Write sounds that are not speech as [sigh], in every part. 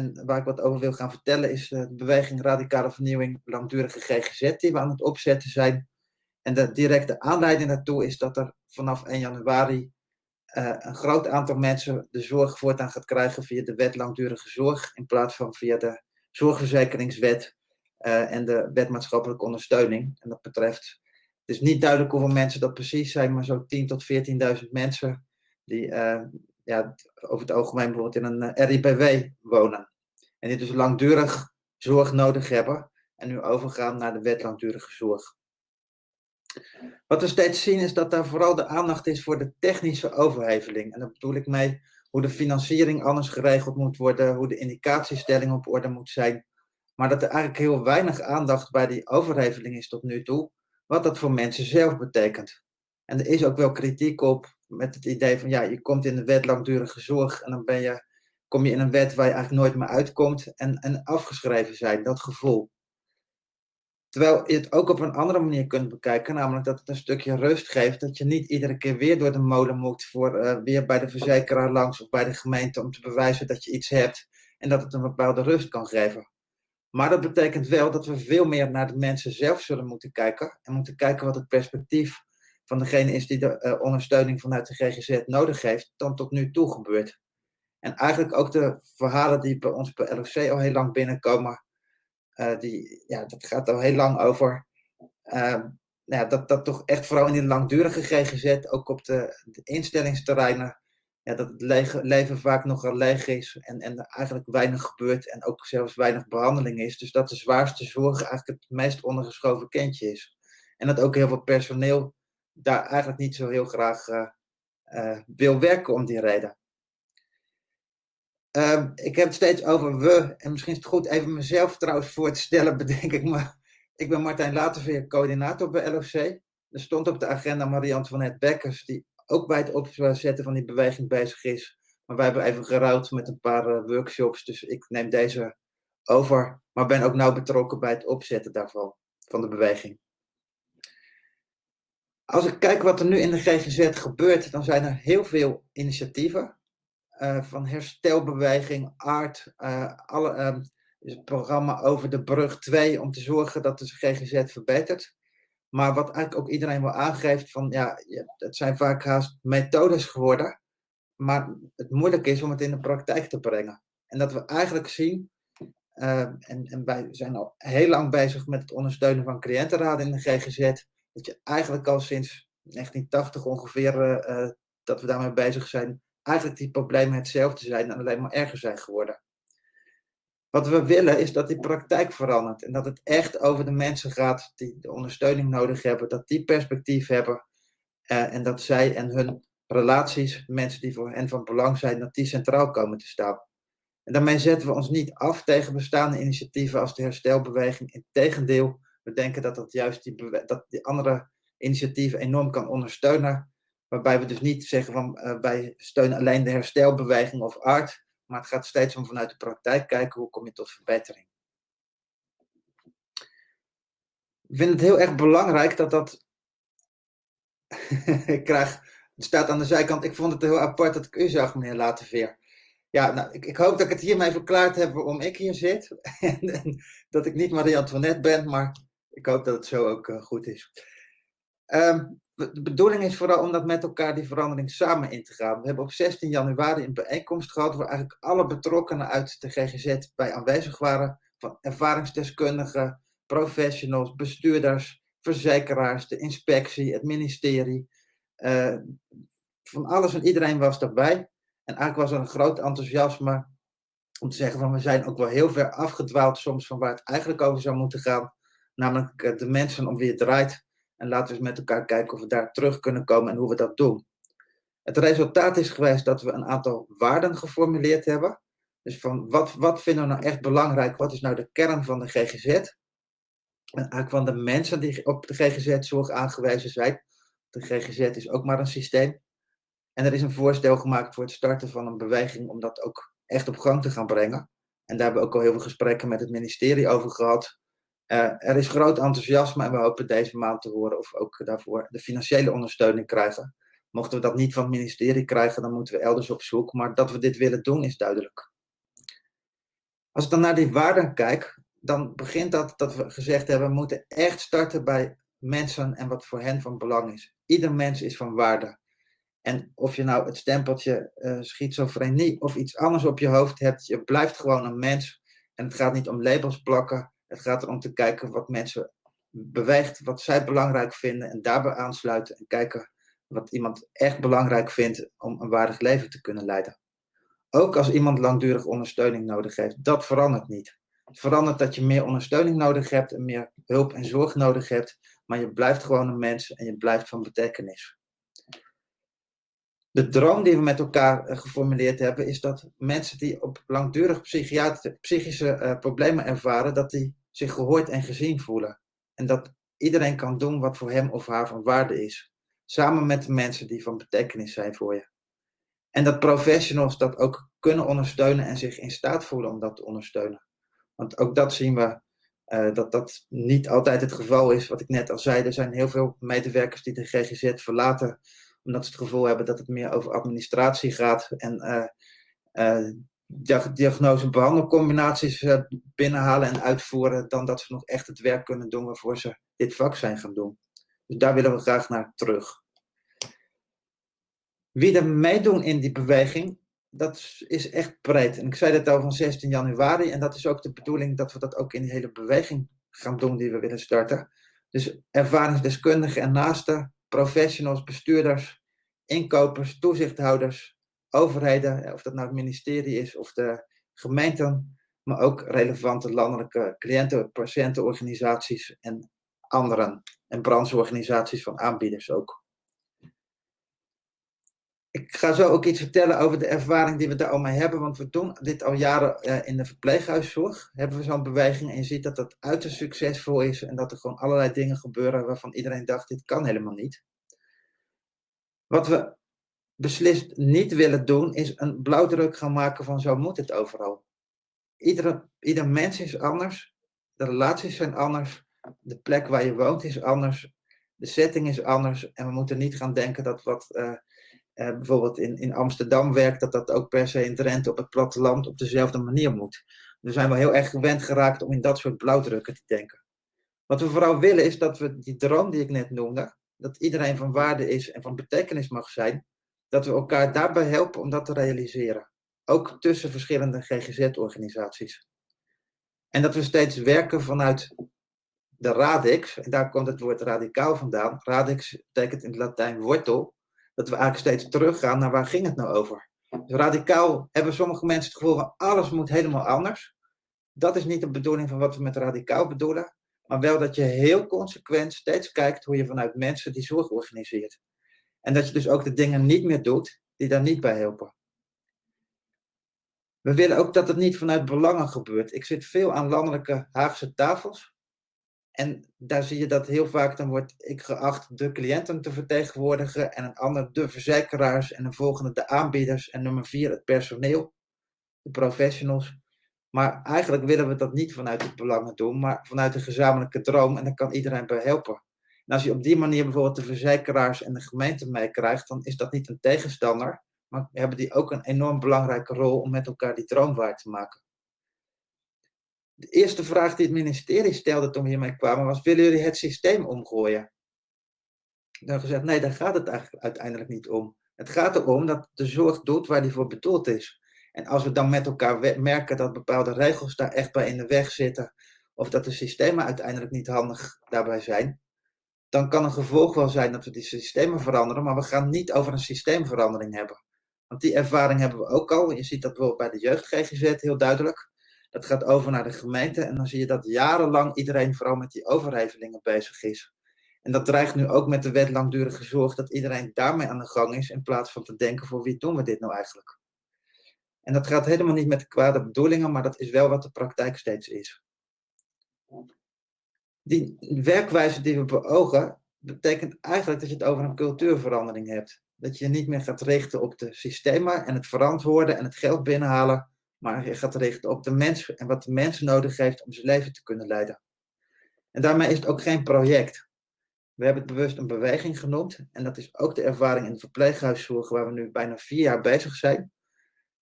En waar ik wat over wil gaan vertellen is de beweging Radicale Vernieuwing Langdurige GGZ die we aan het opzetten zijn. En de directe aanleiding daartoe is dat er vanaf 1 januari uh, een groot aantal mensen de zorg voortaan gaat krijgen via de wet langdurige zorg in plaats van via de zorgverzekeringswet uh, en de wet maatschappelijke ondersteuning. En dat betreft, het is niet duidelijk hoeveel mensen dat precies zijn, maar zo 10 tot 14.000 mensen die ja, over het algemeen bijvoorbeeld in een RIPW wonen. En die dus langdurig zorg nodig hebben en nu overgaan naar de wet langdurige zorg. Wat we steeds zien is dat daar vooral de aandacht is voor de technische overheveling. En daar bedoel ik mee hoe de financiering anders geregeld moet worden, hoe de indicatiestelling op orde moet zijn. Maar dat er eigenlijk heel weinig aandacht bij die overheveling is tot nu toe, wat dat voor mensen zelf betekent. En er is ook wel kritiek op met het idee van, ja, je komt in de wet langdurige zorg en dan ben je, kom je in een wet waar je eigenlijk nooit meer uitkomt en, en afgeschreven zijn, dat gevoel. Terwijl je het ook op een andere manier kunt bekijken, namelijk dat het een stukje rust geeft, dat je niet iedere keer weer door de molen moet voor uh, weer bij de verzekeraar langs of bij de gemeente om te bewijzen dat je iets hebt en dat het een bepaalde rust kan geven. Maar dat betekent wel dat we veel meer naar de mensen zelf zullen moeten kijken en moeten kijken wat het perspectief van degene is die de uh, ondersteuning vanuit de GGZ nodig heeft, dan tot nu toe gebeurt. En eigenlijk ook de verhalen die bij ons bij LOC al heel lang binnenkomen, uh, die, ja, dat gaat al heel lang over. Uh, nou ja, dat, dat toch echt vooral in die langdurige GGZ, ook op de, instellingsterreinen, ja, dat het leven vaak nogal leeg is en, en eigenlijk weinig gebeurt en ook zelfs weinig behandeling is. Dus dat de zwaarste zorg eigenlijk het meest ondergeschoven kindje is. En dat ook heel veel personeel daar eigenlijk niet zo heel graag uh, wil werken om die reden. Uh, ik heb het steeds over we, en misschien is het goed even mezelf trouwens voor te stellen, [laughs] bedenk ik maar. Ik ben Martijn Laterveer, coördinator bij LOC. Er stond op de agenda Marie-Antoinette Bekkers, die ook bij het opzetten van die beweging bezig is. Maar wij hebben even gerouwd met een paar uh, workshops, dus ik neem deze over. Maar ben ook nauw betrokken bij het opzetten daarvan, van de beweging. Als ik kijk wat er nu in de GGZ gebeurt, dan zijn er heel veel initiatieven. Uh, van herstelbeweging, aard, uh, alle, uh, het programma over de brug 2 om te zorgen dat de GGZ verbetert. Maar wat eigenlijk ook iedereen wel aangeeft van ja, het zijn vaak haast methodes geworden. Maar het moeilijk is om het in de praktijk te brengen. En dat we eigenlijk zien, en, en wij zijn al heel lang bezig met het ondersteunen van cliëntenraden in de GGZ. Dat je eigenlijk al sinds 1980 ongeveer dat we daarmee bezig zijn eigenlijk die problemen hetzelfde zijn en alleen maar erger zijn geworden. Wat we willen is dat die praktijk verandert en dat het echt over de mensen gaat die de ondersteuning nodig hebben, dat die perspectief hebben uh, en dat zij en hun relaties, mensen die voor hen van belang zijn, dat die centraal komen te staan. En daarmee zetten we ons niet af tegen bestaande initiatieven als de herstelbeweging. Integendeel, we denken dat dat juist die, dat die andere initiatieven enorm kan ondersteunen Waarbij we dus niet zeggen van uh, wij steunen alleen de herstelbeweging of art, maar het gaat steeds om vanuit de praktijk kijken hoe kom je tot verbetering. Ik vind het heel erg belangrijk dat dat. [laughs] ik krijg. Het staat aan de zijkant. Ik vond het heel apart dat ik u zag, meneer Laterveer. Ja, nou, ik, ik, hoop dat ik het hiermee verklaard heb waarom ik hier zit. [laughs] en, dat ik niet Marie-Antoinette ben, maar ik hoop dat het zo ook uh, goed is. Um, de bedoeling is vooral om dat met elkaar die verandering samen in te gaan. We hebben op 16 januari een bijeenkomst gehad waar eigenlijk alle betrokkenen uit de GGZ bij aanwezig waren. Van ervaringsdeskundigen, professionals, bestuurders, verzekeraars, de inspectie, het ministerie. Uh, van alles en iedereen was daarbij. En eigenlijk was er een groot enthousiasme om te zeggen van we zijn ook wel heel ver afgedwaald soms van waar het eigenlijk over zou moeten gaan. Namelijk eh, de mensen om wie het draait en laten we eens met elkaar kijken of we daar terug kunnen komen en hoe we dat doen. Het resultaat is geweest dat we een aantal waarden geformuleerd hebben. Dus van wat, wat vinden we nou echt belangrijk? Wat is nou de kern van de GGZ? En eigenlijk van de mensen die op de GGZ-zorg aangewezen zijn. De GGZ is ook maar een systeem. En er is een voorstel gemaakt voor het starten van een beweging om dat ook echt op gang te gaan brengen. En daar hebben we ook al heel veel gesprekken met het ministerie over gehad. Uh, er is groot enthousiasme en we hopen deze maand te horen of we ook daarvoor de financiële ondersteuning krijgen. Mochten we dat niet van het ministerie krijgen, dan moeten we elders op zoek. Maar dat we dit willen doen is duidelijk. Als ik dan naar die waarden kijk, dan begint dat dat we gezegd hebben, we moeten echt starten bij mensen en wat voor hen van belang is. Ieder mens is van waarde. En of je nou het stempeltje uh, schizofrenie of iets anders op je hoofd hebt, je blijft gewoon een mens. En het gaat niet om labels plakken. Het gaat erom te kijken wat mensen beweegt, wat zij belangrijk vinden en daarbij aansluiten en kijken wat iemand echt belangrijk vindt om een waardig leven te kunnen leiden. Ook als iemand langdurig ondersteuning nodig heeft, dat verandert niet. Het verandert dat je meer ondersteuning nodig hebt en meer hulp en zorg nodig hebt, maar je blijft gewoon een mens en je blijft van betekenis. De droom die we met elkaar eh, geformuleerd hebben, is dat mensen die op langdurig psychische uh, problemen ervaren, dat die zich gehoord en gezien voelen. En dat iedereen kan doen wat voor hem of haar van waarde is. Samen met de mensen die van betekenis zijn voor je. En dat professionals dat ook kunnen ondersteunen en zich in staat voelen om dat te ondersteunen. Want ook dat zien we, uh, dat dat niet altijd het geval is. Wat ik net al zei, er zijn heel veel medewerkers die de GGZ verlaten omdat ze het gevoel hebben dat het meer over administratie gaat en uh, uh, diagnose- en behandelcombinaties uh, binnenhalen en uitvoeren, dan dat ze nog echt het werk kunnen doen waarvoor ze dit vak zijn gaan doen. Dus daar willen we graag naar terug. Wie er meedoen in die beweging, dat is echt breed. En ik zei dat al van 16 januari, en dat is ook de bedoeling dat we dat ook in die hele beweging gaan doen die we willen starten. Dus ervaringsdeskundigen en naasten, professionals, bestuurders, inkopers, toezichthouders, overheden, of dat nou het ministerie is of de gemeenten, maar ook relevante landelijke cliënten, patiëntenorganisaties en anderen. En brancheorganisaties van aanbieders ook. Ik ga zo ook iets vertellen over de ervaring die we daar al mee hebben, want we doen dit al jaren eh, in de verpleeghuiszorg. Hebben we zo'n beweging en je ziet dat dat uiterst succesvol is en dat er gewoon allerlei dingen gebeuren waarvan iedereen dacht, dit kan helemaal niet. Wat we beslist niet willen doen, is een blauwdruk gaan maken van zo moet het overal. Iedere, ieder mens is anders, de relaties zijn anders, de plek waar je woont is anders, de setting is anders en we moeten niet gaan denken dat wat uh, uh, bijvoorbeeld in, in Amsterdam werkt, dat dat ook per se in Drenthe op het platteland op dezelfde manier moet. We zijn wel heel erg gewend geraakt om in dat soort blauwdrukken te denken. Wat we vooral willen is dat we die droom die ik net noemde, dat iedereen van waarde is en van betekenis mag zijn, dat we elkaar daarbij helpen om dat te realiseren. Ook tussen verschillende GGZ-organisaties. En dat we steeds werken vanuit de radix, en daar komt het woord radicaal vandaan. Radix betekent in het Latijn wortel. Dat we eigenlijk steeds teruggaan naar waar ging het nou over. Dus radicaal hebben sommige mensen het gevoel van alles moet helemaal anders. Dat is niet de bedoeling van wat we met radicaal bedoelen. Maar wel dat je heel consequent steeds kijkt hoe je vanuit mensen die zorg organiseert. En dat je dus ook de dingen niet meer doet die daar niet bij helpen. We willen ook dat het niet vanuit belangen gebeurt. Ik zit veel aan landelijke Haagse tafels. En daar zie je dat heel vaak dan wordt ik geacht de cliënten te vertegenwoordigen en een ander de verzekeraars en een volgende de aanbieders en nummer vier het personeel, de professionals. Maar eigenlijk willen we dat niet vanuit het belangen doen, maar vanuit een gezamenlijke droom en daar kan iedereen bij helpen. En als je op die manier bijvoorbeeld de verzekeraars en de gemeente meekrijgt, dan is dat niet een tegenstander, maar hebben die ook een enorm belangrijke rol om met elkaar die droom waar te maken. De eerste vraag die het ministerie stelde toen we hiermee kwamen was, willen jullie het systeem omgooien? Dan gezegd, nee, daar gaat het eigenlijk uiteindelijk niet om. Het gaat erom dat de zorg doet waar die voor bedoeld is. En als we dan met elkaar merken dat bepaalde regels daar echt bij in de weg zitten, of dat de systemen uiteindelijk niet handig daarbij zijn, dan kan een gevolg wel zijn dat we die systemen veranderen, maar we gaan niet over een systeemverandering hebben. Want die ervaring hebben we ook al. Je ziet dat bijvoorbeeld bij de jeugd GGZ heel duidelijk. Dat gaat over naar de gemeente en dan zie je dat jarenlang iedereen vooral met die overhevelingen bezig is. En dat dreigt nu ook met de wet langdurige zorg dat iedereen daarmee aan de gang is in plaats van te denken voor wie doen we dit nou eigenlijk. En dat gaat helemaal niet met de kwade bedoelingen, maar dat is wel wat de praktijk steeds is. Die werkwijze die we beogen, betekent eigenlijk dat je het over een cultuurverandering hebt. Dat je niet meer gaat richten op de systemen en het verantwoorden en het geld binnenhalen, maar je gaat richten op de mens en wat de mens nodig heeft om zijn leven te kunnen leiden. En daarmee is het ook geen project. We hebben het bewust een beweging genoemd en dat is ook de ervaring in de verpleeghuiszorg waar we nu bijna vier jaar bezig zijn.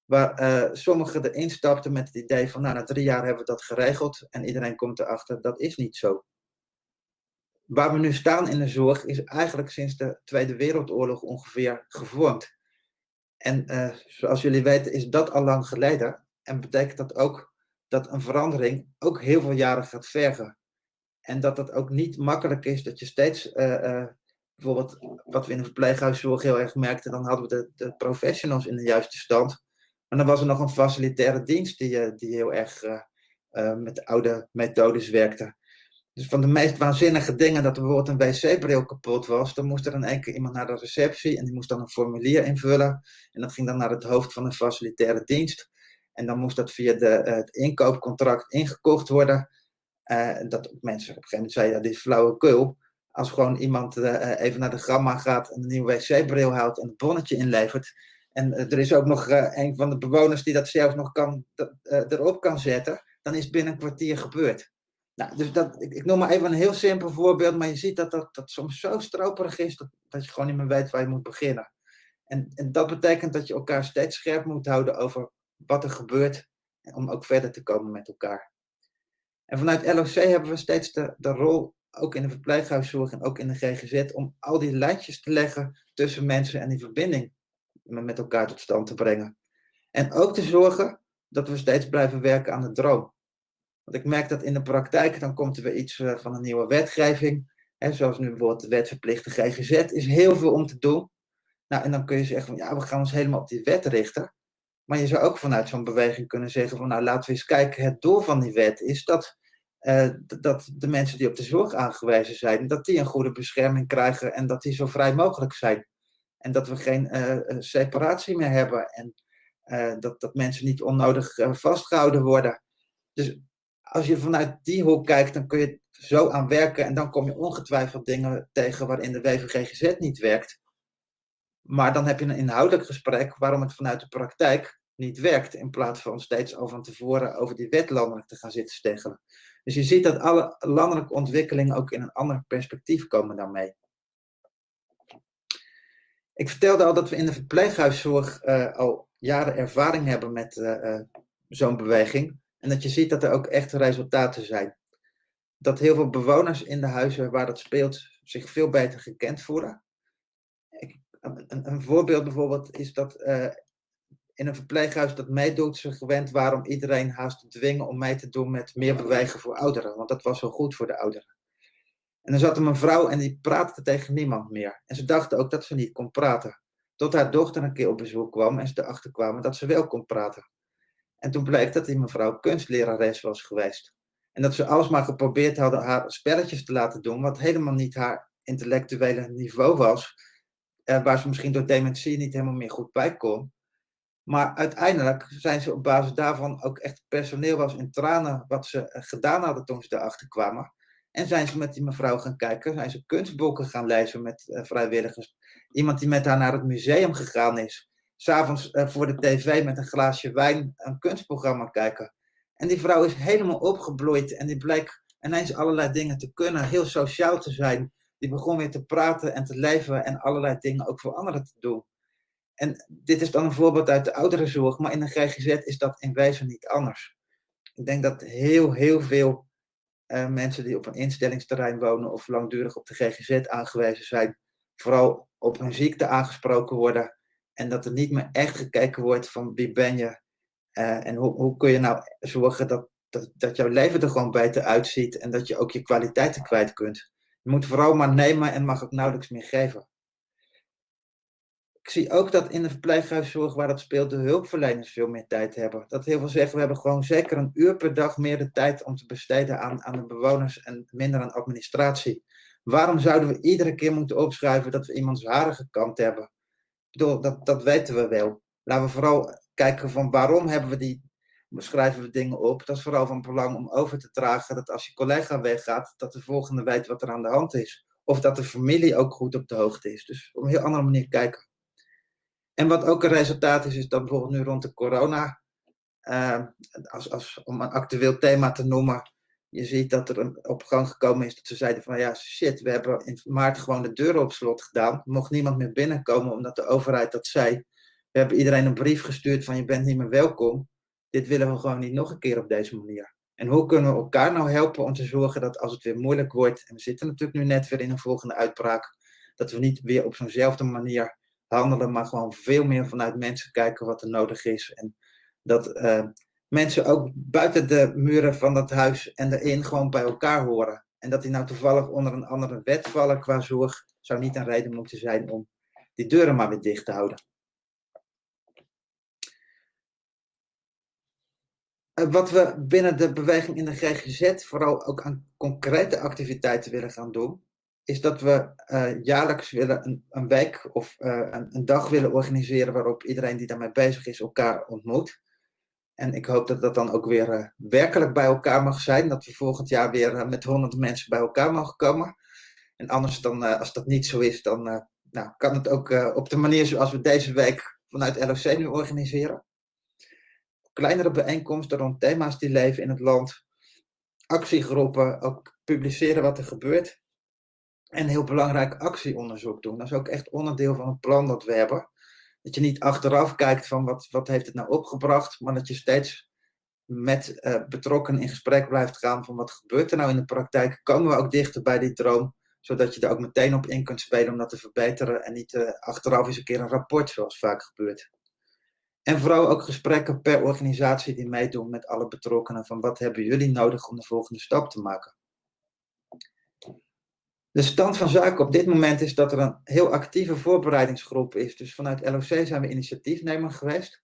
Waar uh, sommigen erin stapten met het idee van, nou, na drie jaar hebben we dat geregeld en iedereen komt erachter, dat is niet zo. Waar we nu staan in de zorg is eigenlijk sinds de Tweede Wereldoorlog ongeveer gevormd. En uh, zoals jullie weten is dat al lang geleden en betekent dat ook dat een verandering ook heel veel jaren gaat vergen. En dat het ook niet makkelijk is dat je steeds, uh, bijvoorbeeld wat we in de verpleeghuiszorg heel erg merkten, dan hadden we de professionals in de juiste stand. Maar dan was er nog een facilitaire dienst die, eh, die heel erg uh, uh, met oude methodes werkte. Dus van de meest waanzinnige dingen dat er bijvoorbeeld een wc-bril kapot was, dan moest er in één keer iemand naar de receptie en die moest dan een formulier invullen. En dat ging dan naar het hoofd van een facilitaire dienst. En dan moest dat via de, het inkoopcontract ingekocht worden. dat mensen op een gegeven moment zeiden, dit is flauwekul. Als gewoon iemand even naar de gamma gaat en een nieuwe wc-bril haalt en een bonnetje inlevert, en eh, er is ook nog uh, een van de bewoners die dat zelf nog kan, uh, erop kan zetten, dan is binnen een kwartier gebeurd. Nou, dus dat, ik, noem maar even een heel simpel voorbeeld, maar je ziet dat dat, dat soms zo stroperig is dat, dat je gewoon niet meer weet waar je moet beginnen. En, en dat betekent dat je elkaar steeds scherp moet houden over wat er gebeurt, om ook verder te komen met elkaar. En vanuit LOC hebben we steeds de, de rol, ook in de verpleeghuiszorg en ook in de GGZ, om al die lijntjes te leggen tussen mensen en die verbinding met elkaar tot stand te brengen. En ook te zorgen dat we steeds blijven werken aan de droom. Want ik merk dat in de praktijk, dan komt er weer iets eh, van een nieuwe wetgeving. Zoals nu bijvoorbeeld de wet verplichte GGZ, is heel veel om te doen. Nou, en dan kun je zeggen van ja, we gaan ons helemaal op die wet richten. Maar je zou ook vanuit zo'n beweging kunnen zeggen van nou, laten we eens kijken, het doel van die wet is dat, uh, dat de mensen die op de zorg aangewezen zijn, dat die een goede bescherming krijgen en dat die zo vrij mogelijk zijn. En dat we geen uh, separatie meer hebben. En uh, dat, dat mensen niet onnodig vastgehouden worden. Dus als je vanuit die hoek kijkt, dan kun je zo aan werken. En dan kom je ongetwijfeld dingen tegen waarin de WVGGZ niet werkt. Maar dan heb je een inhoudelijk gesprek waarom het vanuit de praktijk niet werkt. In plaats van steeds al van tevoren over die wet landelijk te gaan zitten steggelen. Dus je ziet dat alle landelijke ontwikkelingen ook in een ander perspectief komen daarmee. Ik vertelde al dat we in de verpleeghuiszorg uh, al jaren ervaring hebben met uh, uh, zo'n beweging. En dat je ziet dat er ook echt resultaten zijn. Dat heel veel bewoners in de huizen waar dat speelt zich veel beter gekend voelen. Ik, een, een, voorbeeld bijvoorbeeld is dat in een verpleeghuis dat meedoet, ze gewend waren iedereen haast te dwingen om mee te doen met meer bewegen voor ouderen. Want dat was zo goed voor de ouderen. En dan zat er een vrouw en die praatte tegen niemand meer. En ze dachten ook dat ze niet kon praten. Tot haar dochter een keer op bezoek kwam en ze erachter kwamen dat ze wel kon praten. En toen bleek dat die mevrouw kunstlerares was geweest. En dat ze alsmaar geprobeerd hadden haar spelletjes te laten doen, wat helemaal niet haar intellectuele niveau was. Eh, waar ze misschien door dementie niet helemaal meer goed bij kon. Maar uiteindelijk zijn ze op basis daarvan ook echt personeel was in tranen wat ze eh, gedaan hadden toen ze erachter kwamen. En zijn ze met die mevrouw gaan kijken, zijn ze kunstboeken gaan lezen met uh, vrijwilligers. Iemand die met haar naar het museum gegaan is. S'avonds uh, voor de tv met een glaasje wijn een kunstprogramma kijken. En die vrouw is helemaal opgebloeid en die bleek ineens allerlei dingen te kunnen, heel sociaal te zijn. Die begon weer te praten en te leven en allerlei dingen ook voor anderen te doen. En dit is dan een voorbeeld uit de ouderenzorg, maar in de GGZ is dat in wezen niet anders. Ik denk dat heel, heel veel uh, mensen die op een instellingsterrein wonen of langdurig op de GGZ aangewezen zijn, vooral op hun ziekte aangesproken worden. En dat er niet meer echt gekeken wordt van wie ben je uh, en hoe, hoe kun je nou zorgen dat, dat, dat jouw leven er gewoon beter uitziet en dat je ook je kwaliteiten kwijt kunt. Je moet vooral maar nemen en mag ook nauwelijks meer geven. Ik zie ook dat in de verpleeghuiszorg waar dat speelt, de hulpverleners veel meer tijd hebben. Dat heel veel zeggen, we hebben gewoon zeker een uur per dag meer de tijd om te besteden aan, aan de bewoners en minder aan administratie. Waarom zouden we iedere keer moeten opschrijven dat we iemands harige kant hebben? Ik bedoel, dat, dat weten we wel. Laten we vooral kijken van waarom hebben we die, schrijven we dingen op. Dat is vooral van belang om over te dragen dat als je collega weggaat, dat de volgende weet wat er aan de hand is. Of dat de familie ook goed op de hoogte is. Dus op een heel andere manier kijken. En wat ook een resultaat is, is dat bijvoorbeeld nu rond de corona, uh, als, als, om een actueel thema te noemen, je ziet dat er een, op gang gekomen is dat ze zeiden van ja, shit, we hebben in maart gewoon de deuren op slot gedaan. Mocht niemand meer binnenkomen omdat de overheid dat zei. we hebben iedereen een brief gestuurd van je bent niet meer welkom. Dit willen we gewoon niet nog een keer op deze manier. En hoe kunnen we elkaar nou helpen om te zorgen dat als het weer moeilijk wordt, en we zitten natuurlijk nu net weer in een volgende uitbraak, dat we niet weer op zo'nzelfde manier handelen, maar gewoon veel meer vanuit mensen kijken wat er nodig is. En dat uh, mensen ook buiten de muren van dat huis en erin gewoon bij elkaar horen. En dat die nou toevallig onder een andere wet vallen qua zorg, zou niet een reden moeten zijn om die deuren maar weer dicht te houden. Eh, wat we binnen de beweging in de GGZ vooral ook aan concrete activiteiten willen gaan doen, is dat we uh, jaarlijks willen een, een week of uh, een, een, dag willen organiseren waarop iedereen die daarmee bezig is elkaar ontmoet. En ik hoop dat dat dan ook weer uh, werkelijk bij elkaar mag zijn. Dat we volgend jaar weer met honderden mensen bij elkaar mogen komen. En anders dan, als dat niet zo is, dan nou, kan het ook op de manier zoals we deze week vanuit LOC nu organiseren kleinere bijeenkomsten rond thema's die leven in het land, actiegroepen, ook publiceren wat er gebeurt. En heel belangrijk actieonderzoek doen. Dat is ook echt onderdeel van het plan dat we hebben. Dat je niet achteraf kijkt van wat, wat heeft het nou opgebracht, maar dat je steeds met uh, betrokkenen in gesprek blijft gaan van wat gebeurt er nou in de praktijk. Komen we ook dichter bij die droom, zodat je er ook meteen op in kunt spelen om dat te verbeteren en niet uh, achteraf eens een keer een rapport zoals vaak gebeurt. En vooral ook gesprekken per organisatie die meedoen met alle betrokkenen van wat hebben jullie nodig om de volgende stap te maken. De stand van zaken op dit moment is dat er een heel actieve voorbereidingsgroep is. Dus vanuit LOC zijn we initiatiefnemer geweest.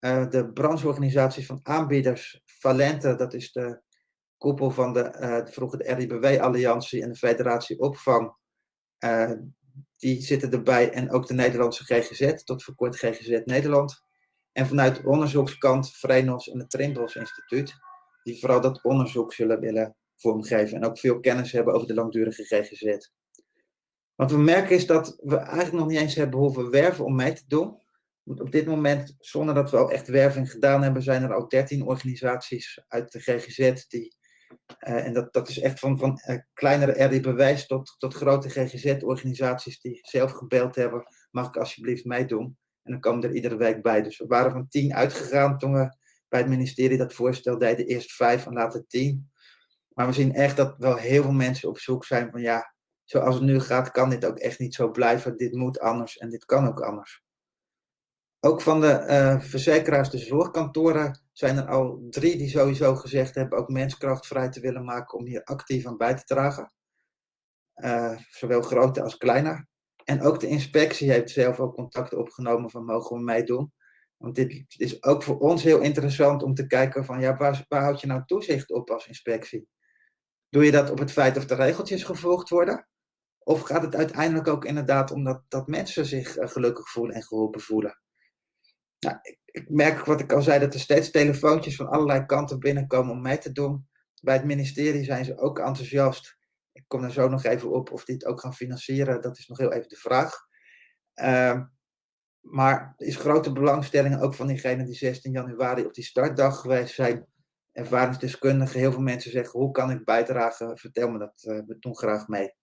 Uh, de brancheorganisaties van aanbieders, Valente, dat is de koepel van de, uh, de RIBW-alliantie en de Federatie Opvang, uh, die zitten erbij. En ook de Nederlandse GGZ, tot voor kort GGZ Nederland. En vanuit de onderzoekskant Vrenos en het Trimbos Instituut, die vooral dat onderzoek zullen willen en ook veel kennis hebben over de langdurige GGZ. Wat we merken is dat we eigenlijk nog niet eens hebben hoeven werven om mee te doen. Want op dit moment, zonder dat we al echt werving gedaan hebben, zijn er al 13 organisaties uit de GGZ die. Uh, en dat, dat is echt van, van uh, kleinere RI tot, tot grote GGZ-organisaties die zelf gebeld hebben. Mag ik alsjeblieft meedoen? En dan komen er iedere week bij. Dus we waren van tien uitgegaan toen we bij het ministerie dat voorstel deden. Eerst vijf en later tien. Maar we zien echt dat wel heel veel mensen op zoek zijn van ja, zoals het nu gaat, kan dit ook echt niet zo blijven. Dit moet anders en dit kan ook anders. Ook van de uh, verzekeraars, de zorgkantoren, zijn er al drie die sowieso gezegd hebben ook menskracht vrij te willen maken om hier actief aan bij te dragen. Uh, zowel grote als kleine. En ook de inspectie heeft zelf ook contact opgenomen van mogen we meedoen. Want dit is ook voor ons heel interessant om te kijken van ja, waar, waar houd je nou toezicht op als inspectie? Doe je dat op het feit of de regeltjes gevolgd worden? Of gaat het uiteindelijk ook inderdaad om dat, mensen zich uh, gelukkig voelen en geholpen voelen? Nou, ik, ik, merk wat ik al zei, dat er steeds telefoontjes van allerlei kanten binnenkomen om mee te doen. Bij het ministerie zijn ze ook enthousiast ik kom er zo nog even op of die het ook gaan financieren. Dat is nog heel even de vraag. Uh, maar er is grote belangstelling ook van diegenen die 16 januari op die startdag geweest zijn. Ervaringsdeskundigen, heel veel mensen zeggen: hoe kan ik bijdragen? Vertel me dat, uh, we doen graag mee.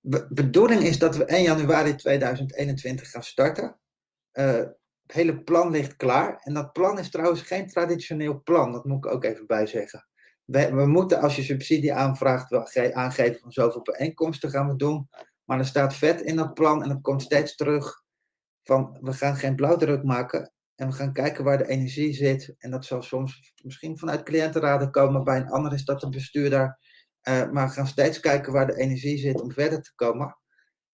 De bedoeling is dat we 1 januari 2021 gaan starten. Uh, het hele plan ligt klaar. En dat plan is trouwens geen traditioneel plan, dat moet ik ook even bij zeggen we, we, moeten als je subsidie aanvraagt wel aangeven van zoveel bijeenkomsten gaan we doen. Maar er staat vet in dat plan en dat komt steeds terug van we gaan geen blauwdruk maken en we gaan kijken waar de energie zit. En dat zal soms misschien vanuit cliëntenraden komen, bij een ander is dat de bestuurder. Uh, maar we gaan steeds kijken waar de energie zit om verder te komen.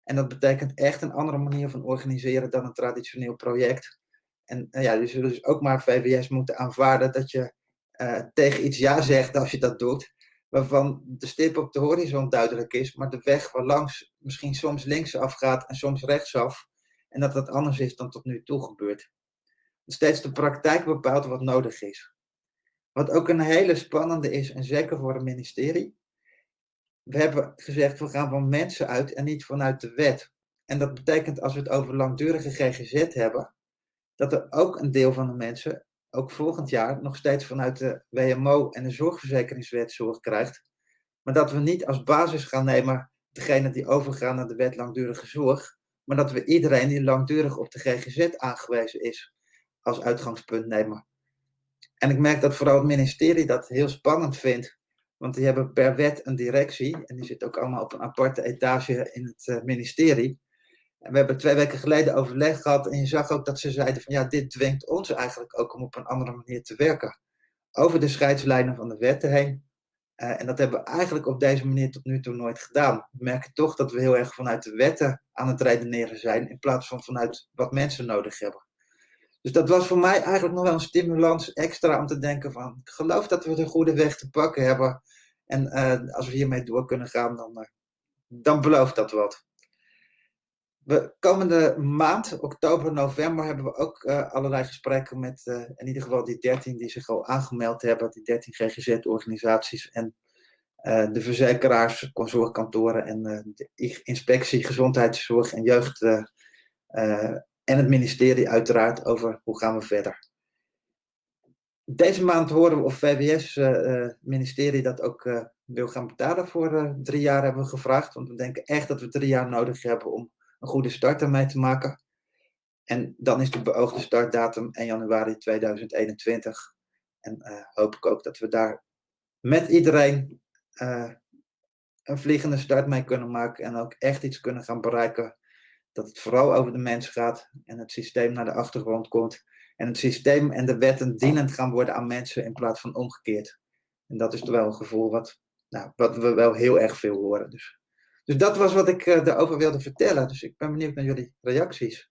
En dat betekent echt een andere manier van organiseren dan een traditioneel project. En uh, ja, je zult dus ook maar VWS moeten aanvaarden dat je uh, tegen iets ja zegt als je dat doet, waarvan de stip op de horizon duidelijk is, maar de weg waarlangs misschien soms linksaf gaat en soms rechtsaf, en dat dat anders is dan tot nu toe gebeurt. Steeds de praktijk bepaalt wat nodig is. Wat ook een hele spannende is, en zeker voor een ministerie. We hebben gezegd, we gaan van mensen uit en niet vanuit de wet. En dat betekent als we het over langdurige GGZ hebben, dat er ook een deel van de mensen ook volgend jaar nog steeds vanuit de WMO en de zorgverzekeringswet zorg krijgt. Maar dat we niet als basis gaan nemen degene die overgaan naar de wet langdurige zorg, maar dat we iedereen die langdurig op de GGZ aangewezen is als uitgangspunt nemen. En ik merk dat vooral het ministerie dat heel spannend vindt, want die hebben per wet een directie en die zit ook allemaal op een aparte etage in het eh, ministerie. En we hebben twee weken geleden overleg gehad en je zag ook dat ze zeiden van ja, dit dwingt ons eigenlijk ook om op een andere manier te werken. Over de scheidslijnen van de wetten heen. Uh, en dat hebben we eigenlijk op deze manier tot nu toe nooit gedaan. We merken toch dat we heel erg vanuit de wetten aan het redeneren zijn, in plaats van vanuit wat mensen nodig hebben. Dus dat was voor mij eigenlijk nog wel een stimulans extra om te denken van, ik geloof dat we de goede weg te pakken hebben. En uh, als we hiermee door kunnen gaan, dan, uh, dan belooft dat wat. We, komende maand, oktober, november, hebben we ook uh, allerlei gesprekken met in ieder geval die 13 die zich al aangemeld hebben, die 13 GGZ-organisaties en de verzekeraars, consortkantoren en de inspectie, gezondheidszorg en jeugd en het ministerie uiteraard over hoe gaan we verder. Deze maand horen we of VWS-ministerie dat ook wil gaan betalen voor drie jaar hebben we gevraagd, want we denken echt dat we drie jaar nodig hebben om een goede start ermee te maken. En dan is de beoogde startdatum 1 januari 2021. En hoop ik ook dat we daar met iedereen een vliegende start mee kunnen maken. En ook echt iets kunnen gaan bereiken. Dat het vooral over de mens gaat en het systeem naar de achtergrond komt. En het systeem en de wetten dienend gaan worden aan mensen in plaats van omgekeerd. En dat is toch wel een gevoel wat, nou, wat we wel heel erg veel horen. Dus dus dat was wat ik uh, daarover wilde vertellen. Dus ik ben benieuwd naar jullie reacties.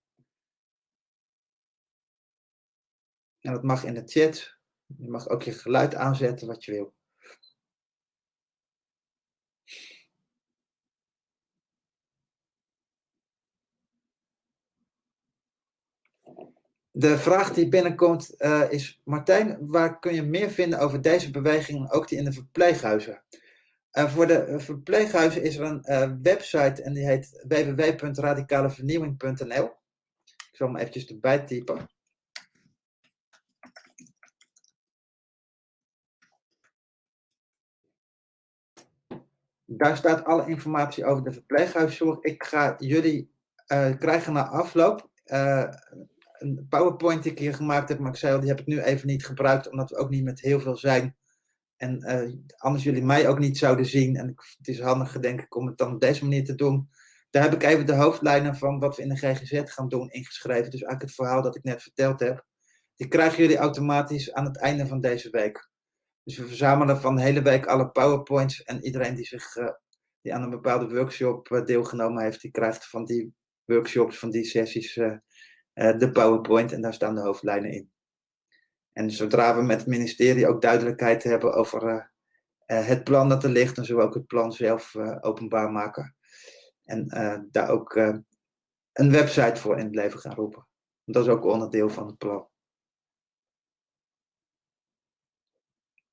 En dat mag in de chat. Je mag ook je geluid aanzetten wat je wil. De vraag die binnenkomt uh, is, Martijn, waar kun je meer vinden over deze beweging, ook die in de verpleeghuizen? Uh, voor de verpleeghuizen is er een uh, website en die heet www.radicalevernieuwing.nl. Ik zal hem eventjes erbij typen. Daar staat alle informatie over de verpleeghuiszorg. Ik ga jullie krijgen na afloop een PowerPoint die ik hier gemaakt heb, maar ik zei al, die heb ik nu even niet gebruikt, omdat we ook niet met heel veel zijn. En uh, anders jullie mij ook niet zouden zien. En het is handiger, denk ik, om het dan op deze manier te doen. Daar heb ik even de hoofdlijnen van wat we in de GGZ gaan doen ingeschreven. Dus eigenlijk het verhaal dat ik net verteld heb. Die krijgen jullie automatisch aan het einde van deze week. Dus we verzamelen van de hele week alle powerpoints. En iedereen die, zich, uh, die aan een bepaalde workshop uh, deelgenomen heeft, die krijgt van die workshops, van die sessies, de powerpoint. En daar staan de hoofdlijnen in. En zodra we met het ministerie ook duidelijkheid hebben over uh, het plan dat er ligt, dan zullen we ook het plan zelf openbaar maken. En daar ook een website voor in het leven gaan roepen. Dat is ook onderdeel van het plan.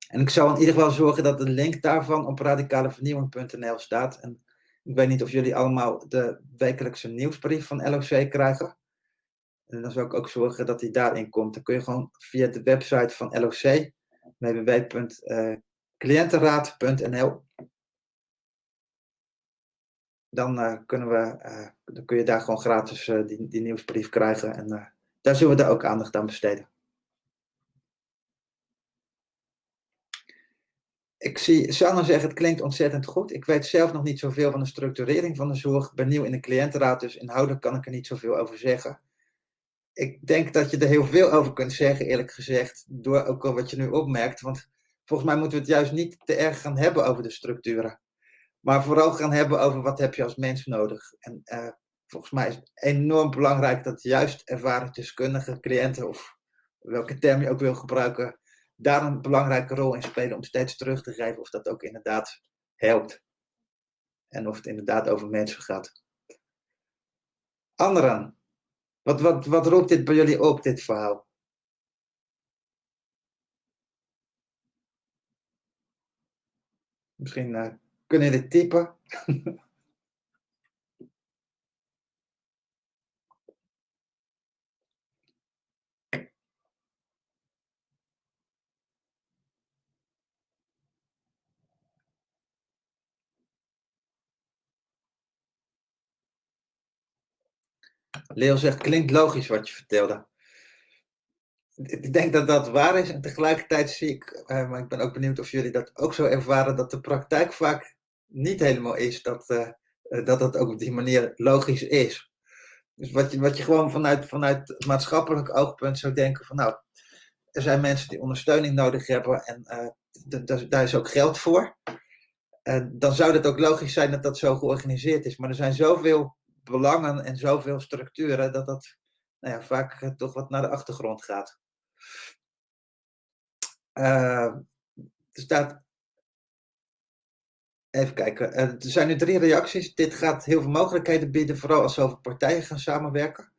En ik zal in ieder geval zorgen dat de link daarvan op radicalevernieuwing.nl staat. En ik weet niet of jullie allemaal de wekelijkse nieuwsbrief van LOC krijgen. En dan zal ik ook zorgen dat die daarin komt. Dan kun je gewoon via de website van LOC, www.cliëntenraad.nl, dan, uh, kunnen we, uh, dan kun je daar gewoon gratis die, die nieuwsbrief krijgen. En daar zullen we daar ook aandacht aan besteden. Ik zie Sanne zeggen, het klinkt ontzettend goed. Ik weet zelf nog niet zoveel van de structurering van de zorg. Ik ben nieuw in de cliëntenraad, dus inhoudelijk kan ik er niet zoveel over zeggen ik denk dat je er heel veel over kunt zeggen, eerlijk gezegd, door ook al wat je nu opmerkt. Want volgens mij moeten we het juist niet te erg gaan hebben over de structuren. Maar vooral gaan hebben over wat heb je als mens nodig. En uh, volgens mij is het enorm belangrijk dat juist ervaren deskundige cliënten, of welke term je ook wil gebruiken, daar een belangrijke rol in spelen om steeds terug te geven of dat ook inderdaad helpt. En of het inderdaad over mensen gaat. Anderen, wat, wat, wat roept dit bij jullie op, dit verhaal? Misschien uh, kunnen jullie typen. [laughs] Leo zegt, klinkt logisch wat je vertelde. Ik denk dat dat waar is en tegelijkertijd zie ik, eh, maar ik ben ook benieuwd of jullie dat ook zo ervaren, dat de praktijk vaak niet helemaal is dat, uh, dat het ook op die manier logisch is. Dus wat je, wat je gewoon vanuit, vanuit maatschappelijk oogpunt zou denken van nou, er zijn mensen die ondersteuning nodig hebben en daar is ook geld voor. Dan zou het ook logisch zijn dat dat zo georganiseerd is. Maar er zijn zoveel belangen en zoveel structuren dat dat nou ja, vaak uh, toch wat naar de achtergrond gaat. er staat. Even kijken. er zijn nu drie reacties. Dit gaat heel veel mogelijkheden bieden, vooral als zoveel partijen gaan samenwerken.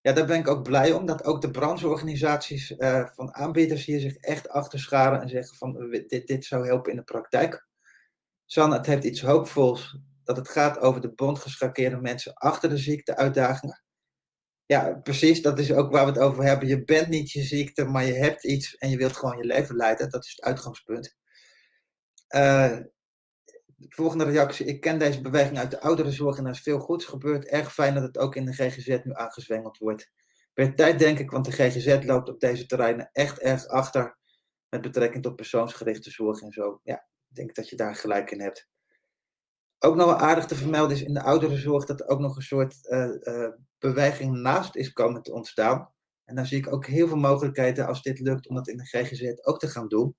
Ja, daar ben ik ook blij om, dat ook de brancheorganisaties uh, van aanbieders hier zich echt achter scharen en zeggen van dit, dit zou helpen in de praktijk. San, het heeft iets hoopvols dat het gaat over de bondgeschakeerde mensen achter de ziekteuitdagingen. Ja, precies, dat is ook waar we het over hebben. Je bent niet je ziekte, maar je hebt iets en je wilt gewoon je leven leiden. Dat is het uitgangspunt. Uh, de volgende reactie. Ik ken deze beweging uit de ouderenzorg en er is veel goeds gebeurd. Erg fijn dat het ook in de GGZ nu aangezwengeld wordt. Per tijd denk ik, want de GGZ loopt op deze terreinen echt erg achter met betrekking tot persoonsgerichte zorg en zo. Ja, ik denk dat je daar gelijk in hebt. Ook nog wel aardig te vermelden is in de ouderenzorg dat er ook nog een soort uh, uh, beweging naast is komen te ontstaan. En daar zie ik ook heel veel mogelijkheden als dit lukt om dat in de GGZ ook te gaan doen.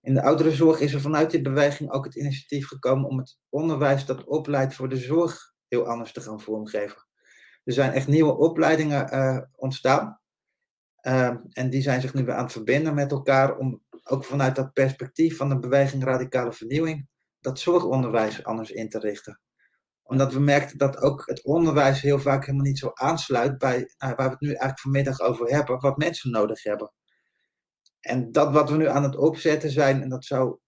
In de ouderenzorg is er vanuit die beweging ook het initiatief gekomen om het onderwijs dat opleidt voor de zorg heel anders te gaan vormgeven. Er zijn echt nieuwe opleidingen uh, ontstaan. Uh, en die zijn zich nu weer aan het verbinden met elkaar om ook vanuit dat perspectief van de beweging radicale vernieuwing dat zorgonderwijs anders in te richten. Omdat we merkten dat ook het onderwijs heel vaak helemaal niet zo aansluit bij uh, waar we het nu eigenlijk vanmiddag over hebben, wat mensen nodig hebben. En dat wat we nu aan het opzetten zijn, en dat zou,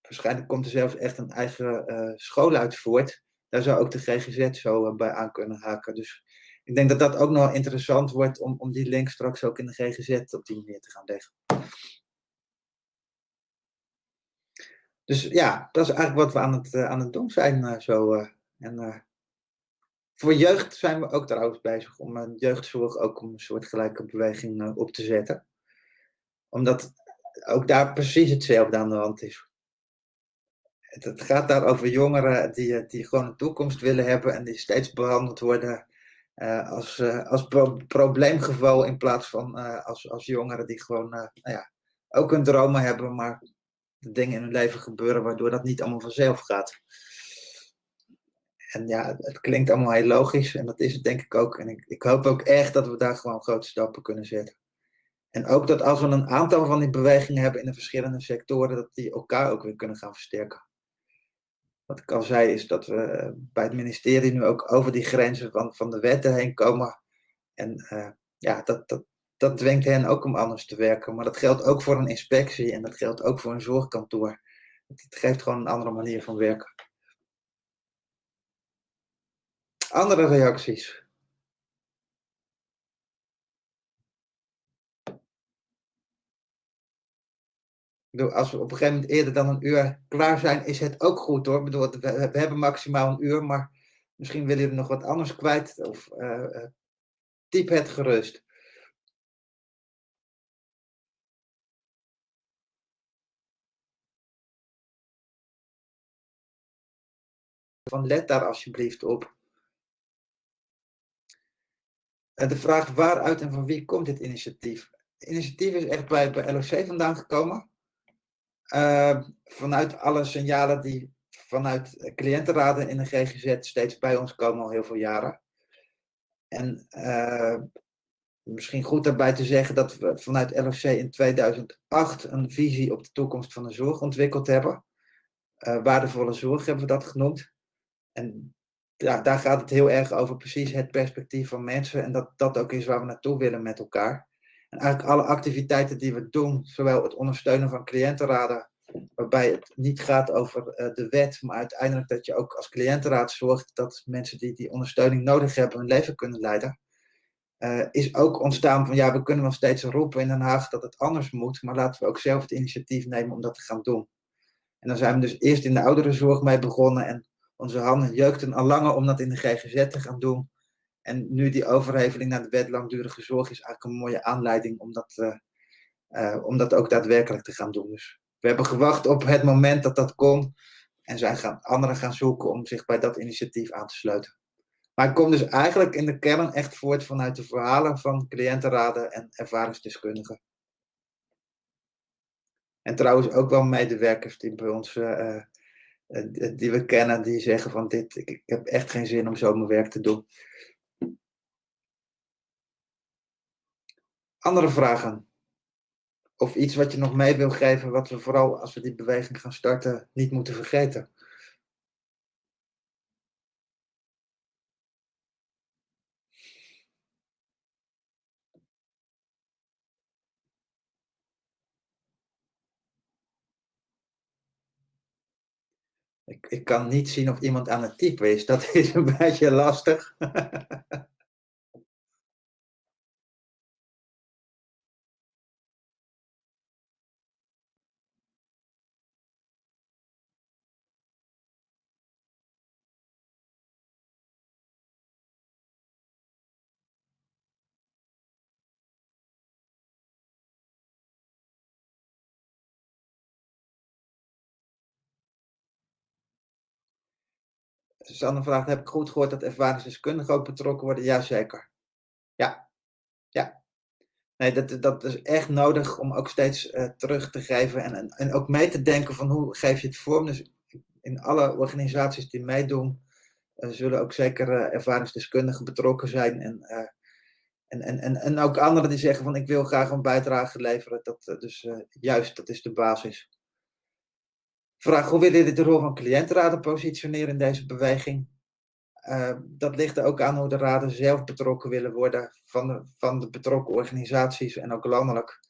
waarschijnlijk komt er zelfs echt een eigen uh, school uit voort, daar zou ook de GGZ zo uh, bij aan kunnen haken. Dus ik denk dat dat ook nog interessant wordt om, om die link straks ook in de GGZ op die manier te gaan leggen. Dus ja, dat is eigenlijk wat we aan het, uh, aan het doen zijn zo. en voor jeugd zijn we ook trouwens bezig om jeugdzorg ook om een soortgelijke beweging op te zetten omdat ook daar precies hetzelfde aan de hand is. Het, gaat daar over jongeren die, die gewoon een toekomst willen hebben en die steeds behandeld worden als, als pro probleemgeval in plaats van als, als jongeren die gewoon nou ja, ook een dromen hebben, maar dingen in hun leven gebeuren waardoor dat niet allemaal vanzelf gaat. En ja, het klinkt allemaal heel logisch en dat is het denk ik ook. En ik, ik hoop ook echt dat we daar gewoon grote stappen kunnen zetten. En ook dat als we een aantal van die bewegingen hebben in de verschillende sectoren, dat die elkaar ook weer kunnen gaan versterken. Wat ik al zei, is dat we bij het ministerie nu ook over die grenzen van, van de wetten heen komen. En uh, ja, dat, dat, dat dwingt hen ook om anders te werken. Maar dat geldt ook voor een inspectie en dat geldt ook voor een zorgkantoor. Het geeft gewoon een andere manier van werken. Andere reacties? als we op een gegeven moment eerder dan een uur klaar zijn, is het ook goed hoor. We, hebben maximaal een uur, maar misschien willen jullie nog wat anders kwijt. Of uh, typ het gerust. Van let daar alsjeblieft op. En de vraag waaruit en van wie komt dit initiatief? Het initiatief is echt bij, LOC vandaan gekomen. Uh, vanuit alle signalen die vanuit cliëntenraden in de GGZ steeds bij ons komen al heel veel jaren. En uh, misschien goed daarbij te zeggen dat we vanuit LOC in 2008 een visie op de toekomst van de zorg ontwikkeld hebben. Uh, waardevolle zorg hebben we dat genoemd. En ja, daar gaat het heel erg over precies het perspectief van mensen. En dat dat ook is waar we naartoe willen met elkaar. En eigenlijk alle activiteiten die we doen, zowel het ondersteunen van cliëntenraden, waarbij het niet gaat over uh, de wet, maar uiteindelijk dat je ook als cliëntenraad zorgt dat mensen die die ondersteuning nodig hebben hun leven kunnen leiden. Uh, is ook ontstaan van ja, we kunnen wel steeds roepen in Den Haag dat het anders moet, maar laten we ook zelf het initiatief nemen om dat te gaan doen. En dan zijn we dus eerst in de ouderenzorg mee begonnen en onze handen jeukten al langer om dat in de GGZ te gaan doen. En nu die overheveling naar de wet langdurige zorg is eigenlijk een mooie aanleiding om dat, uh, uh, om dat ook daadwerkelijk te gaan doen. Dus we hebben gewacht op het moment dat dat kon. En zijn gaan, anderen gaan zoeken om zich bij dat initiatief aan te sluiten. Maar ik kom dus eigenlijk in de kern echt voort vanuit de verhalen van cliëntenraden en ervaringsdeskundigen. En trouwens ook wel medewerkers die bij ons, uh, die we kennen, die zeggen van dit, ik, heb echt geen zin om zo mijn werk te doen. Andere vragen? Of iets wat je nog mee wil geven, wat we vooral als we die beweging gaan starten, niet moeten vergeten? Ik, kan niet zien of iemand aan het typen is. Dat is een [laughs] beetje lastig. [laughs] Susanne vraagt, heb ik goed gehoord dat ervaringsdeskundigen ook betrokken worden? Jazeker. Ja, ja. Nee, dat, dat is echt nodig om ook steeds uh, terug te geven en, en, en, ook mee te denken van hoe geef je het vorm. Dus in alle organisaties die meedoen, uh, zullen ook zeker uh, ervaringsdeskundigen betrokken zijn. En, en, en, en, en ook anderen die zeggen van ik wil graag een bijdrage leveren. Dat, dus juist, dat is de basis. Vraag, hoe willen jullie de rol van cliëntenraden positioneren in deze beweging? Uh, dat ligt er ook aan hoe de raden zelf betrokken willen worden van de, van de betrokken organisaties en ook landelijk.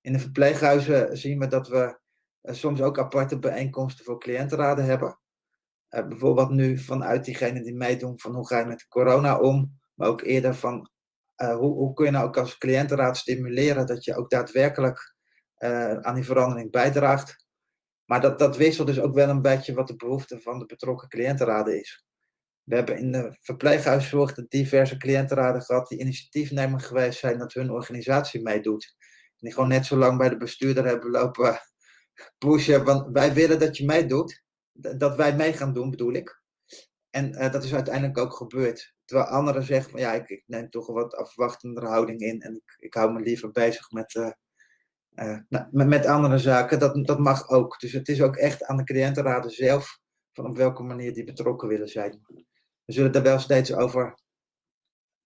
In de verpleeghuizen zien we dat we uh, soms ook aparte bijeenkomsten voor cliëntenraden hebben. Uh, bijvoorbeeld nu vanuit diegenen die meedoen van hoe ga je met corona om, maar ook eerder van hoe, hoe, kun je nou ook als cliëntenraad stimuleren dat je ook daadwerkelijk aan die verandering bijdraagt. Maar dat, dat wisselt dus ook wel een beetje wat de behoefte van de betrokken cliëntenraden is. We hebben in de verpleeghuiszorg de diverse cliëntenraden gehad die initiatiefnemer geweest zijn dat hun organisatie meedoet. En die gewoon net zo lang bij de bestuurder hebben lopen [laughs] pushen, want wij willen dat je meedoet. Dat wij mee gaan doen, bedoel ik. En uh, dat is uiteindelijk ook gebeurd. Terwijl anderen zeggen van ja, ik, neem toch een wat afwachtendere houding in en ik, ik hou me liever bezig met, uh, nou, met, andere zaken. Dat, dat mag ook. Dus het is ook echt aan de cliëntenraden zelf van op welke manier die betrokken willen zijn we zullen daar wel steeds over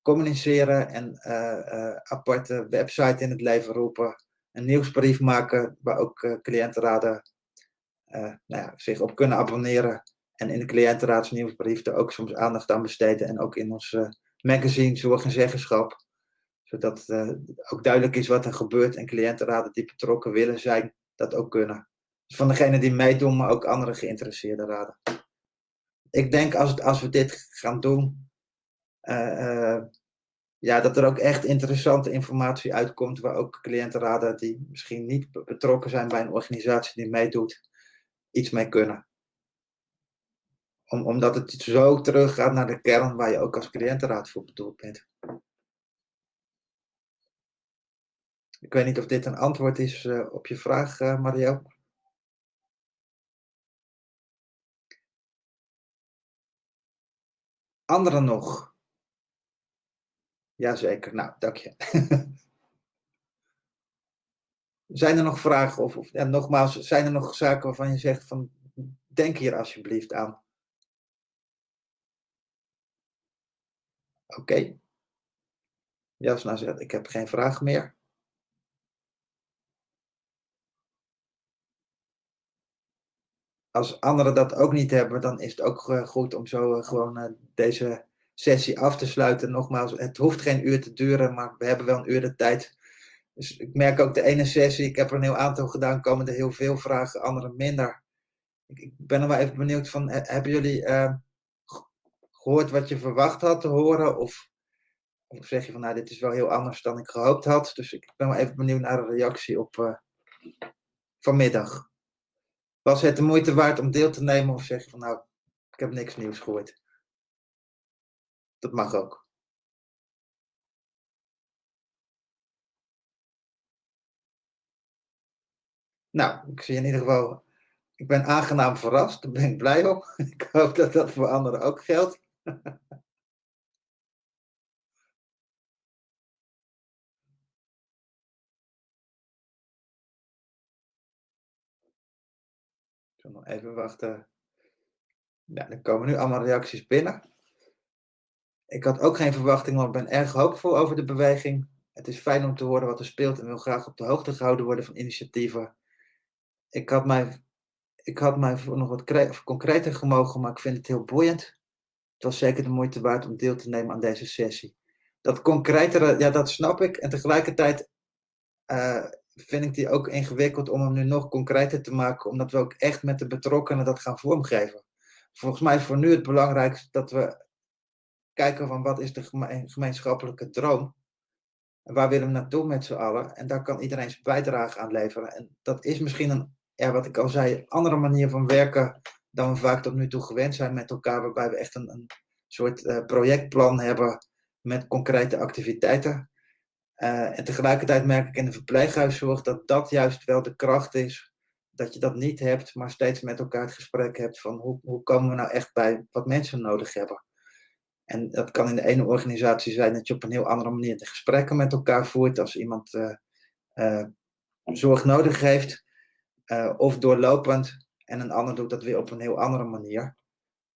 communiceren en uh, aparte website in het leven roepen. Een nieuwsbrief maken waar ook cliëntenraden nou ja, zich op kunnen abonneren. En in de cliëntenraadsnieuwsbrief er ook soms aandacht aan besteden. En ook in ons magazine Zorg en Zeggenschap. Zodat ook duidelijk is wat er gebeurt en cliëntenraden die betrokken willen zijn, dat ook kunnen. Dus van degenen die meedoen, maar ook andere geïnteresseerde raden ik denk als, als we dit gaan doen, uh, ja, dat er ook echt interessante informatie uitkomt waar ook cliëntenraden die misschien niet betrokken zijn bij een organisatie die meedoet, iets mee kunnen. Om, omdat het zo teruggaat naar de kern waar je ook als cliëntenraad voor bedoeld bent. Ik weet niet of dit een antwoord is uh, op je vraag, uh, Mario. Anderen nog? Jazeker, nou, dank je. [laughs] zijn er nog vragen? Of, of nogmaals, zijn er nog zaken waarvan je zegt van, denk hier alsjeblieft aan. Oké. Okay. Jasna zegt, ik heb geen vraag meer. Als anderen dat ook niet hebben, dan is het ook eh, goed om zo eh, gewoon eh, deze sessie af te sluiten. Nogmaals, het hoeft geen uur te duren, maar we hebben wel een uur de tijd. Dus ik merk ook de ene sessie, ik heb er een heel aantal gedaan, komen er heel veel vragen, andere minder. Ik, ben er wel even benieuwd van, hebben jullie gehoord wat je verwacht had te horen? Of, of zeg je van, nou, dit is wel heel anders dan ik gehoopt had. Dus ik ben wel even benieuwd naar de reactie op vanmiddag. Was het de moeite waard om deel te nemen of zeg je van nou, ik heb niks nieuws gehoord? Dat mag ook. Nou, ik zie in ieder geval, ik ben aangenaam verrast. Daar ben ik blij om. [laughs] Ik hoop dat dat voor anderen ook geldt. [laughs] zal nog even wachten. Ja, er komen nu allemaal reacties binnen. Ik had ook geen verwachting, maar ik ben erg hoopvol over de beweging. Het is fijn om te horen wat er speelt en wil graag op de hoogte gehouden worden van initiatieven. Ik had mij, ik had mij voor nog wat concreter gemogen, maar ik vind het heel boeiend. Het was zeker de moeite waard om deel te nemen aan deze sessie. Dat concretere, ja, dat snap ik. En tegelijkertijd uh, vind ik die ook ingewikkeld om hem nu nog concreter te maken, omdat we ook echt met de betrokkenen dat gaan vormgeven. Volgens mij is voor nu het belangrijkste dat we kijken van wat is de gemeenschappelijke droom en waar willen we naartoe met z'n allen? En daar kan iedereen zijn bijdrage aan leveren. En dat is misschien een, ja, wat ik al zei, andere manier van werken dan we vaak tot nu toe gewend zijn met elkaar, waarbij we echt een, een soort uh, projectplan hebben met concrete activiteiten. Uh, en tegelijkertijd merk ik in de verpleeghuiszorg dat dat juist wel de kracht is. Dat je dat niet hebt, maar steeds met elkaar het gesprek hebt van hoe, hoe komen we nou echt bij wat mensen nodig hebben. En dat kan in de ene organisatie zijn dat je op een heel andere manier de gesprekken met elkaar voert als iemand uh, uh, zorg nodig heeft, of doorlopend. En een ander doet dat weer op een heel andere manier.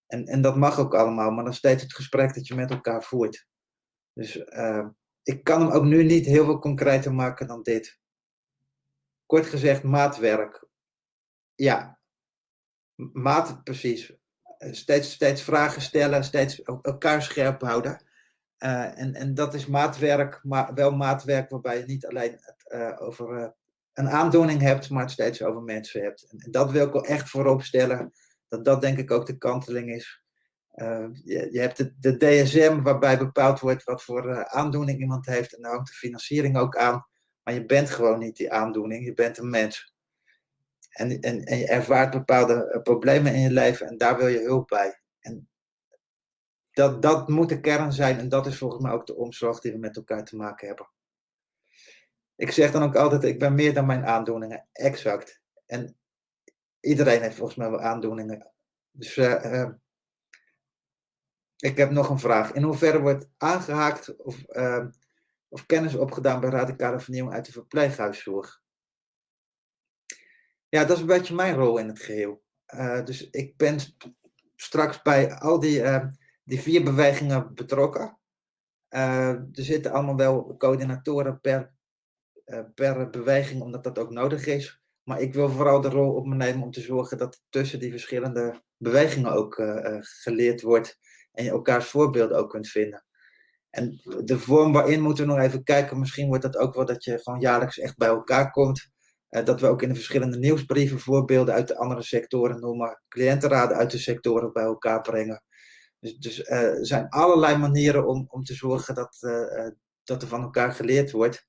En, en dat mag ook allemaal, maar dan steeds het gesprek dat je met elkaar voert. Dus ik kan hem ook nu niet heel veel concreter maken dan dit. Kort gezegd, maatwerk. Ja, maat precies steeds, steeds vragen stellen, steeds elkaar scherp houden. Uh, en, en dat is maatwerk, maar wel maatwerk waarbij je niet alleen het uh, over uh, een aandoening hebt, maar het steeds over mensen hebt. En, en, dat wil ik wel echt voorop stellen, dat dat denk ik ook de kanteling is. Je, je, hebt de, de, DSM waarbij bepaald wordt wat voor aandoening iemand heeft en daar hangt de financiering ook aan. Maar je bent gewoon niet die aandoening, je bent een mens. En, en, en je ervaart bepaalde eh, problemen in je leven en daar wil je hulp bij. En dat, dat moet de kern zijn en dat is volgens mij ook de omslag die we met elkaar te maken hebben. Ik zeg dan ook altijd, ik ben meer dan mijn aandoeningen. Exact. En iedereen heeft volgens mij wel aandoeningen. Dus ik heb nog een vraag. In hoeverre wordt aangehaakt of, uh, of kennis opgedaan bij radicale vernieuwing uit de verpleeghuiszorg? Ja, dat is een beetje mijn rol in het geheel. Uh, dus ik ben straks bij al die, uh, die vier bewegingen betrokken. Uh, er zitten allemaal wel coördinatoren per, per beweging, omdat dat ook nodig is. Maar ik wil vooral de rol op me nemen om te zorgen dat tussen die verschillende bewegingen ook geleerd wordt. En elkaars voorbeelden ook kunt vinden. En de vorm waarin moeten we nog even kijken. Misschien wordt dat ook wel dat je gewoon jaarlijks echt bij elkaar komt. Uh, dat we ook in de verschillende nieuwsbrieven voorbeelden uit de andere sectoren noemen, cliëntenraden uit de sectoren bij elkaar brengen. Dus, dus uh, er zijn allerlei manieren om, om te zorgen dat, uh, dat er van elkaar geleerd wordt.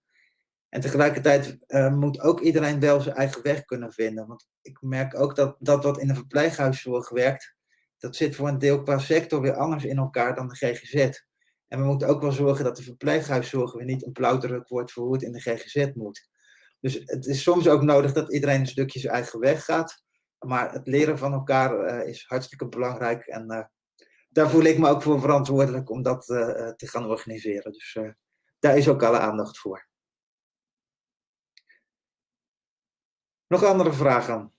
En tegelijkertijd moet ook iedereen wel zijn eigen weg kunnen vinden. Want ik merk ook dat dat wat in de verpleeghuiszorg werkt, dat zit voor een deel qua sector weer anders in elkaar dan de GGZ. En we moeten ook wel zorgen dat de verpleeghuiszorg weer niet een plauwdruk wordt voor hoe het in de GGZ moet. Dus het is soms ook nodig dat iedereen een stukje zijn eigen weg gaat. Maar het leren van elkaar uh, is hartstikke belangrijk. En uh, daar voel ik me ook voor verantwoordelijk om dat uh, te gaan organiseren. Dus daar is ook alle aandacht voor. Nog andere vragen?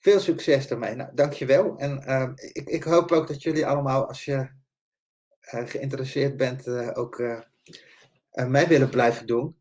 Veel succes daarmee. Nou, dankjewel. En ik, ik hoop ook dat jullie allemaal, als je eh, geïnteresseerd bent, eh, ook eh, mee willen blijven doen.